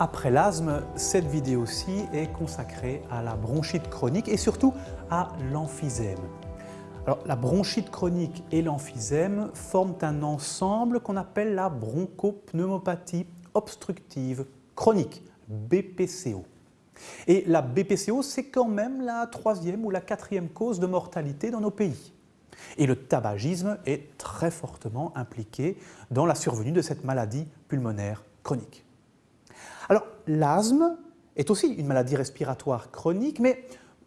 Après l'asthme, cette vidéo-ci est consacrée à la bronchite chronique et surtout à l'emphysème. La bronchite chronique et l'emphysème forment un ensemble qu'on appelle la bronchopneumopathie obstructive chronique, BPCO. Et la BPCO, c'est quand même la troisième ou la quatrième cause de mortalité dans nos pays. Et le tabagisme est très fortement impliqué dans la survenue de cette maladie pulmonaire chronique. Alors, l'asthme est aussi une maladie respiratoire chronique, mais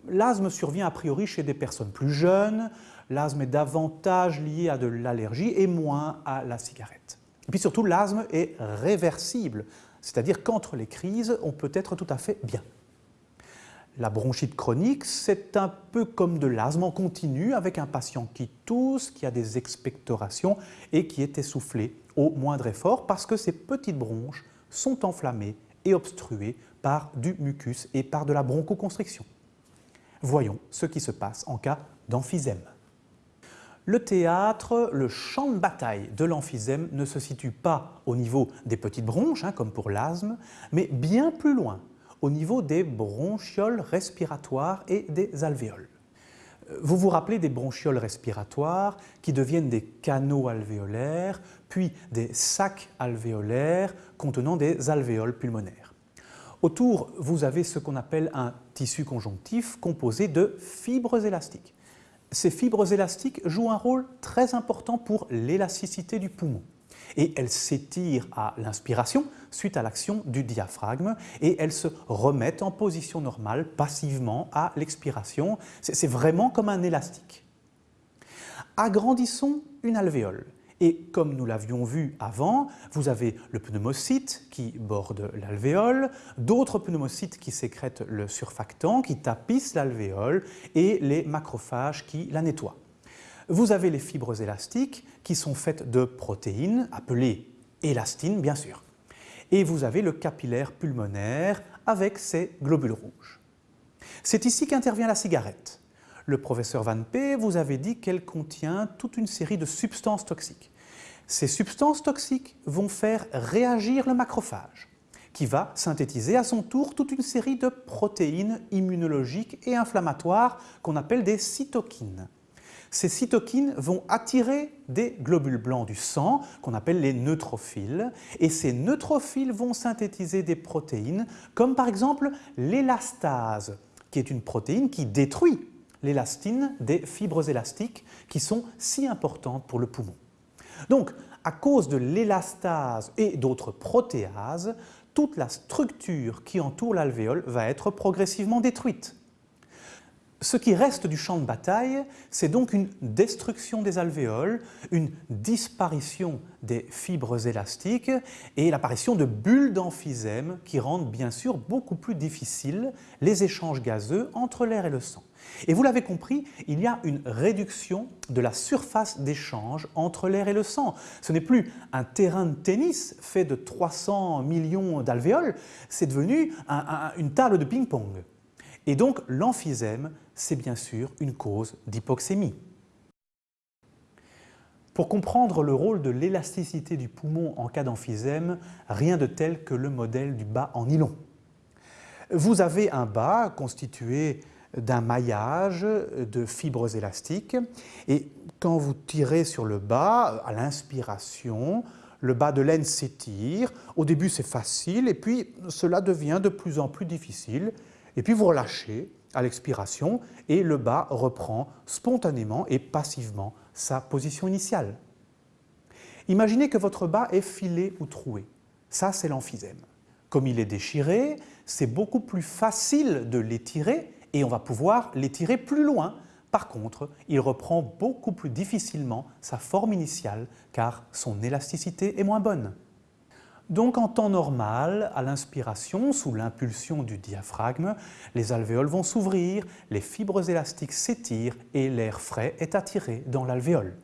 l'asthme survient a priori chez des personnes plus jeunes, l'asthme est davantage lié à de l'allergie et moins à la cigarette. Et puis surtout, l'asthme est réversible, c'est-à-dire qu'entre les crises, on peut être tout à fait bien. La bronchite chronique, c'est un peu comme de l'asthme en continu avec un patient qui tousse, qui a des expectorations et qui est essoufflé au moindre effort parce que ces petites bronches sont enflammées et obstrué par du mucus et par de la bronchoconstriction. Voyons ce qui se passe en cas d'emphysème. Le théâtre, le champ de bataille de l'emphysème ne se situe pas au niveau des petites bronches, hein, comme pour l'asthme, mais bien plus loin, au niveau des bronchioles respiratoires et des alvéoles. Vous vous rappelez des bronchioles respiratoires qui deviennent des canaux alvéolaires, puis des sacs alvéolaires contenant des alvéoles pulmonaires. Autour, vous avez ce qu'on appelle un tissu conjonctif composé de fibres élastiques. Ces fibres élastiques jouent un rôle très important pour l'élasticité du poumon et elles s'étirent à l'inspiration suite à l'action du diaphragme et elles se remettent en position normale passivement à l'expiration. C'est vraiment comme un élastique. Agrandissons une alvéole. Et comme nous l'avions vu avant, vous avez le pneumocyte qui borde l'alvéole, d'autres pneumocytes qui sécrètent le surfactant, qui tapissent l'alvéole et les macrophages qui la nettoient. Vous avez les fibres élastiques qui sont faites de protéines, appelées élastines bien sûr. Et vous avez le capillaire pulmonaire avec ses globules rouges. C'est ici qu'intervient la cigarette. Le professeur Van P vous avait dit qu'elle contient toute une série de substances toxiques. Ces substances toxiques vont faire réagir le macrophage, qui va synthétiser à son tour toute une série de protéines immunologiques et inflammatoires qu'on appelle des cytokines. Ces cytokines vont attirer des globules blancs du sang, qu'on appelle les neutrophiles, et ces neutrophiles vont synthétiser des protéines, comme par exemple l'élastase, qui est une protéine qui détruit l'élastine des fibres élastiques qui sont si importantes pour le poumon. Donc, à cause de l'élastase et d'autres protéases, toute la structure qui entoure l'alvéole va être progressivement détruite. Ce qui reste du champ de bataille, c'est donc une destruction des alvéoles, une disparition des fibres élastiques et l'apparition de bulles d'emphysème qui rendent bien sûr beaucoup plus difficiles les échanges gazeux entre l'air et le sang. Et vous l'avez compris, il y a une réduction de la surface d'échange entre l'air et le sang. Ce n'est plus un terrain de tennis fait de 300 millions d'alvéoles, c'est devenu une table de ping-pong. Et donc l'emphysème, c'est bien sûr une cause d'hypoxémie. Pour comprendre le rôle de l'élasticité du poumon en cas d'emphysème, rien de tel que le modèle du bas en nylon. Vous avez un bas constitué d'un maillage de fibres élastiques et quand vous tirez sur le bas, à l'inspiration, le bas de laine s'étire. Au début, c'est facile et puis cela devient de plus en plus difficile et puis vous relâchez à l'expiration et le bas reprend spontanément et passivement sa position initiale. Imaginez que votre bas est filé ou troué. Ça, c'est l'emphysème. Comme il est déchiré, c'est beaucoup plus facile de l'étirer et on va pouvoir l'étirer plus loin. Par contre, il reprend beaucoup plus difficilement sa forme initiale car son élasticité est moins bonne. Donc en temps normal, à l'inspiration, sous l'impulsion du diaphragme, les alvéoles vont s'ouvrir, les fibres élastiques s'étirent et l'air frais est attiré dans l'alvéole.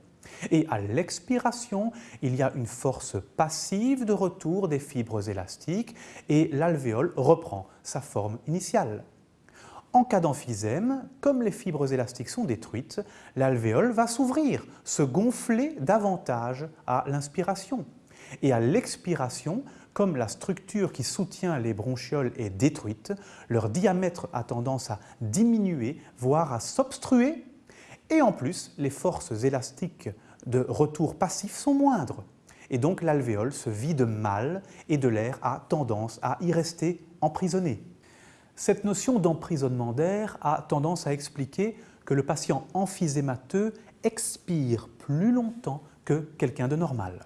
Et à l'expiration, il y a une force passive de retour des fibres élastiques et l'alvéole reprend sa forme initiale. En cas d'emphysème, comme les fibres élastiques sont détruites, l'alvéole va s'ouvrir, se gonfler davantage à l'inspiration. Et à l'expiration, comme la structure qui soutient les bronchioles est détruite, leur diamètre a tendance à diminuer, voire à s'obstruer, et en plus, les forces élastiques de retour passif sont moindres. Et donc l'alvéole se vide mal et de l'air a tendance à y rester emprisonné. Cette notion d'emprisonnement d'air a tendance à expliquer que le patient emphysémateux expire plus longtemps que quelqu'un de normal.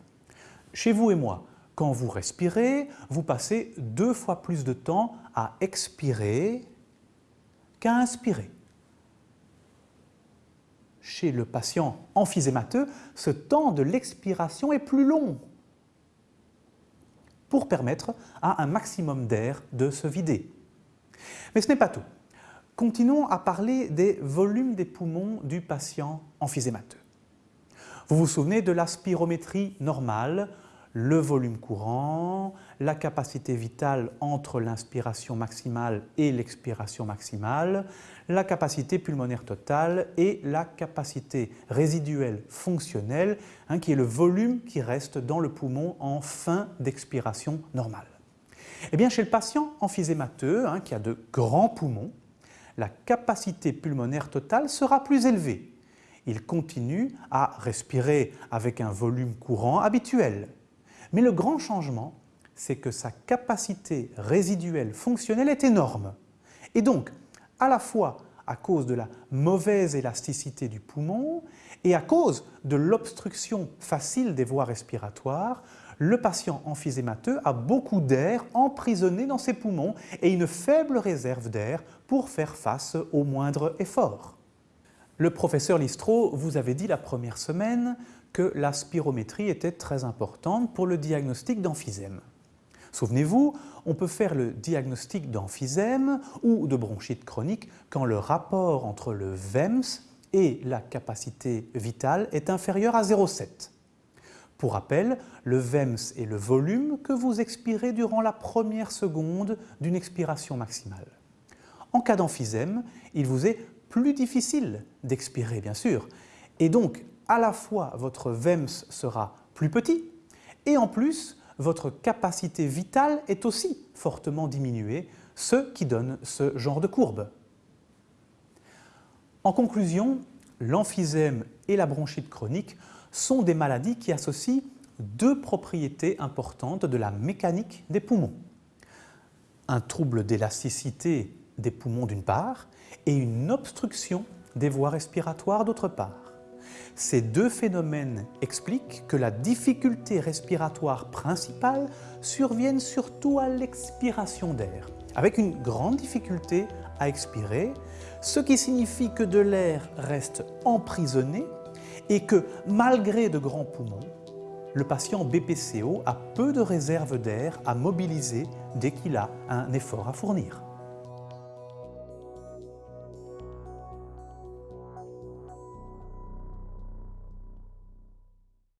Chez vous et moi, quand vous respirez, vous passez deux fois plus de temps à expirer qu'à inspirer. Chez le patient emphysémateux, ce temps de l'expiration est plus long pour permettre à un maximum d'air de se vider. Mais ce n'est pas tout. Continuons à parler des volumes des poumons du patient emphysémateux. Vous vous souvenez de la spirométrie normale le volume courant, la capacité vitale entre l'inspiration maximale et l'expiration maximale, la capacité pulmonaire totale et la capacité résiduelle fonctionnelle, hein, qui est le volume qui reste dans le poumon en fin d'expiration normale. Eh bien, chez le patient emphysémateux, hein, qui a de grands poumons, la capacité pulmonaire totale sera plus élevée. Il continue à respirer avec un volume courant habituel, mais le grand changement, c'est que sa capacité résiduelle fonctionnelle est énorme. Et donc, à la fois à cause de la mauvaise élasticité du poumon et à cause de l'obstruction facile des voies respiratoires, le patient emphysémateux a beaucoup d'air emprisonné dans ses poumons et une faible réserve d'air pour faire face au moindre effort. Le professeur Listro vous avait dit la première semaine que la spirométrie était très importante pour le diagnostic d'emphysème. Souvenez-vous, on peut faire le diagnostic d'emphysème ou de bronchite chronique quand le rapport entre le VEMS et la capacité vitale est inférieur à 0,7. Pour rappel, le VEMS est le volume que vous expirez durant la première seconde d'une expiration maximale. En cas d'emphysème, il vous est plus difficile d'expirer, bien sûr, et donc à la fois votre VEMS sera plus petit et en plus votre capacité vitale est aussi fortement diminuée, ce qui donne ce genre de courbe. En conclusion, l'emphysème et la bronchite chronique sont des maladies qui associent deux propriétés importantes de la mécanique des poumons. Un trouble d'élasticité des poumons d'une part et une obstruction des voies respiratoires d'autre part. Ces deux phénomènes expliquent que la difficulté respiratoire principale survienne surtout à l'expiration d'air, avec une grande difficulté à expirer, ce qui signifie que de l'air reste emprisonné et que malgré de grands poumons, le patient BPCO a peu de réserve d'air à mobiliser dès qu'il a un effort à fournir.